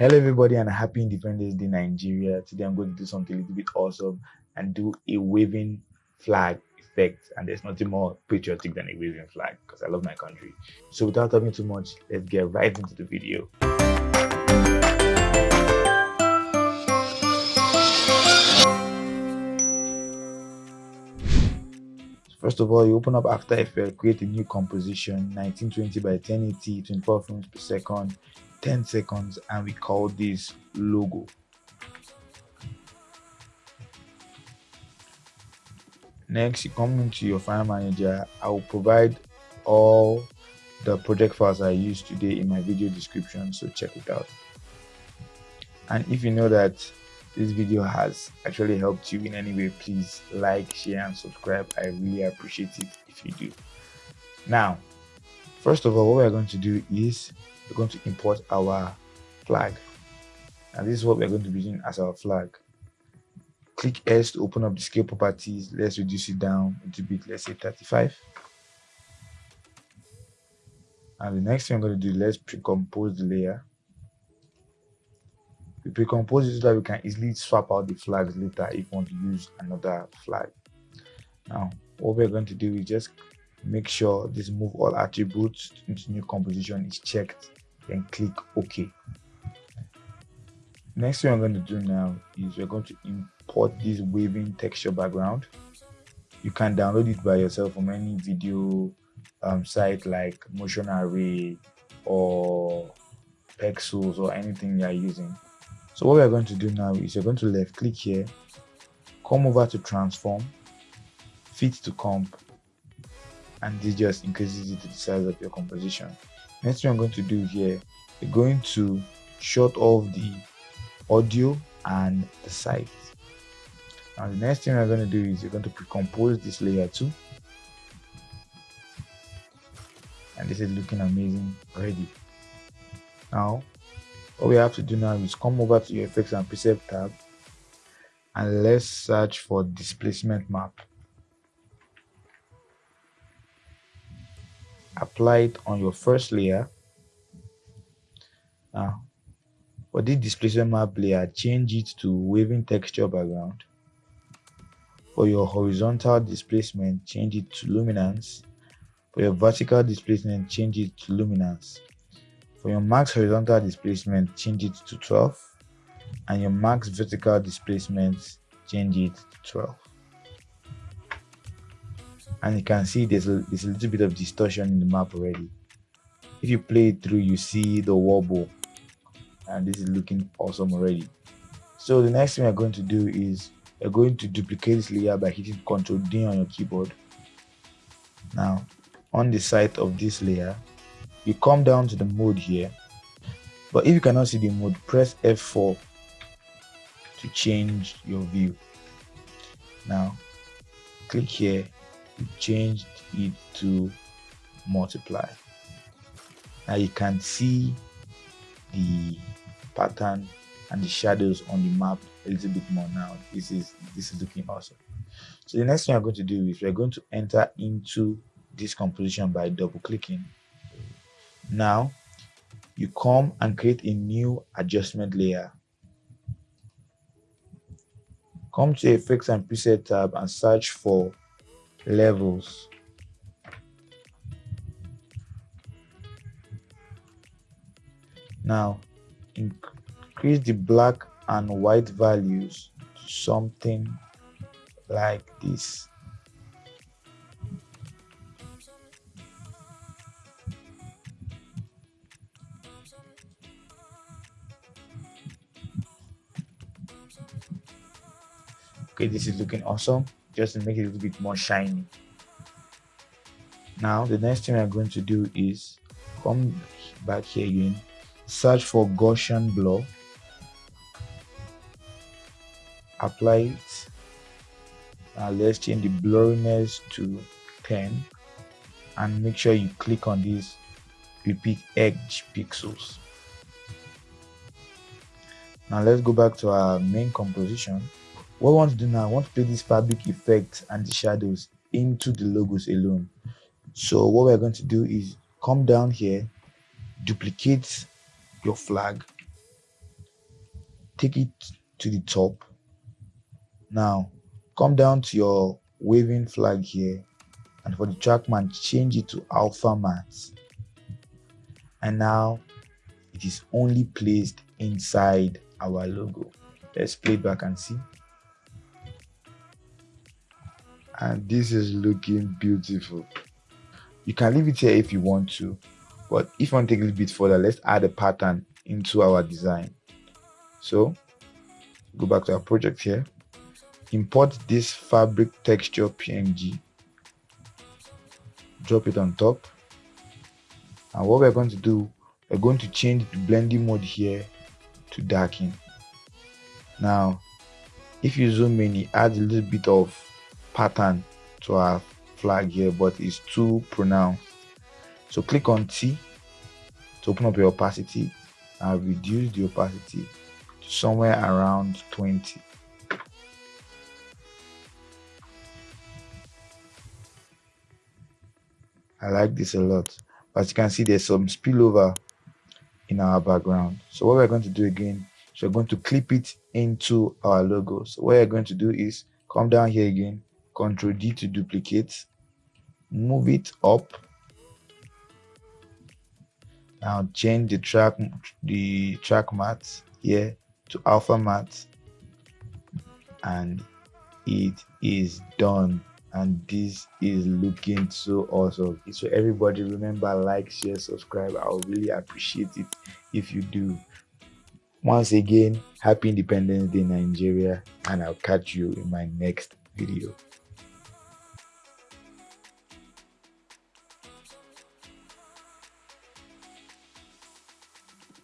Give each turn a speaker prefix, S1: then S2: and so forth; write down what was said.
S1: Hello everybody and happy Independence Day Nigeria. Today I'm going to do something a little bit awesome and do a waving flag effect and there's nothing more patriotic than a waving flag because I love my country. So without talking too much, let's get right into the video. First of all, you open up After Effects, create a new composition, 1920 by 1080, 24 frames per second, 10 seconds, and we call this logo. Next, you come into your file manager. I will provide all the project files I used today in my video description, so check it out. And if you know that this video has actually helped you in any way, please like, share, and subscribe. I really appreciate it if you do. Now, first of all, what we're going to do is we're going to import our flag. And this is what we're going to be using as our flag. Click S to open up the scale properties. Let's reduce it down into bit, let's say 35. And the next thing I'm going to do, let's pre-compose the layer. We pre-compose it so that we can easily swap out the flags later if we want to use another flag. Now, what we're going to do is just make sure this move all attributes into new composition is checked, then click OK. Next thing I'm going to do now is we're going to import this waving texture background. You can download it by yourself from any video um, site like Motion Array or Pexels or anything you're using. So what we're going to do now is you're going to left click here, come over to transform, fit to comp, and this just increases it to the size of your composition. Next thing I'm going to do here, we're going to shut off the audio and the sight. Now the next thing we're going to do is you're going to pre-compose this layer too. And this is looking amazing already. Now what we have to do now is come over to your effects and preset tab and let's search for displacement map apply it on your first layer now for this displacement map layer change it to waving texture background for your horizontal displacement change it to luminance for your vertical displacement change it to luminance for your max horizontal displacement, change it to 12. And your max vertical displacement, change it to 12. And you can see there's a, there's a little bit of distortion in the map already. If you play it through, you see the wobble. And this is looking awesome already. So the next thing we're going to do is we're going to duplicate this layer by hitting Ctrl D on your keyboard. Now, on the side of this layer, you come down to the mode here but if you cannot see the mode press f4 to change your view now click here to change it to multiply. Now you can see the pattern and the shadows on the map a little bit more now. This is this is looking awesome. So the next thing i'm going to do is we're going to enter into this composition by double clicking. Now, you come and create a new adjustment layer. Come to Effects and Preset tab and search for Levels. Now, increase the black and white values to something like this. okay this is looking awesome just to make it a little bit more shiny. Now the next thing i'm going to do is come back here again. Search for gaussian blur. Apply it. Now let's change the blurriness to 10 and make sure you click on this repeat edge pixels. Now let's go back to our main composition what I want to do now, I want to play this fabric effect and the shadows into the logos alone. So what we're going to do is come down here, duplicate your flag, take it to the top. Now come down to your waving flag here and for the track matte change it to alpha matte. And now it is only placed inside our logo. Let's play back and see and this is looking beautiful. You can leave it here if you want to but if you want to take a little bit further let's add a pattern into our design. So go back to our project here. Import this fabric texture png drop it on top. And what we're going to do we're going to change the blending mode here to darken. Now if you zoom in it adds a little bit of pattern to our flag here but it's too pronounced. So click on T to open up your opacity and reduce the opacity to somewhere around 20 I like this a lot. But you can see there's some spillover in our background. So what we're going to do again is we're going to clip it into our logo. So what we're going to do is come down here again control D to duplicate. Move it up. Now change the track the track matte here to alpha matte. And it is done. And this is looking so awesome. So everybody remember like share subscribe. I would really appreciate it if you do. Once again happy independence day nigeria. And i'll catch you in my next video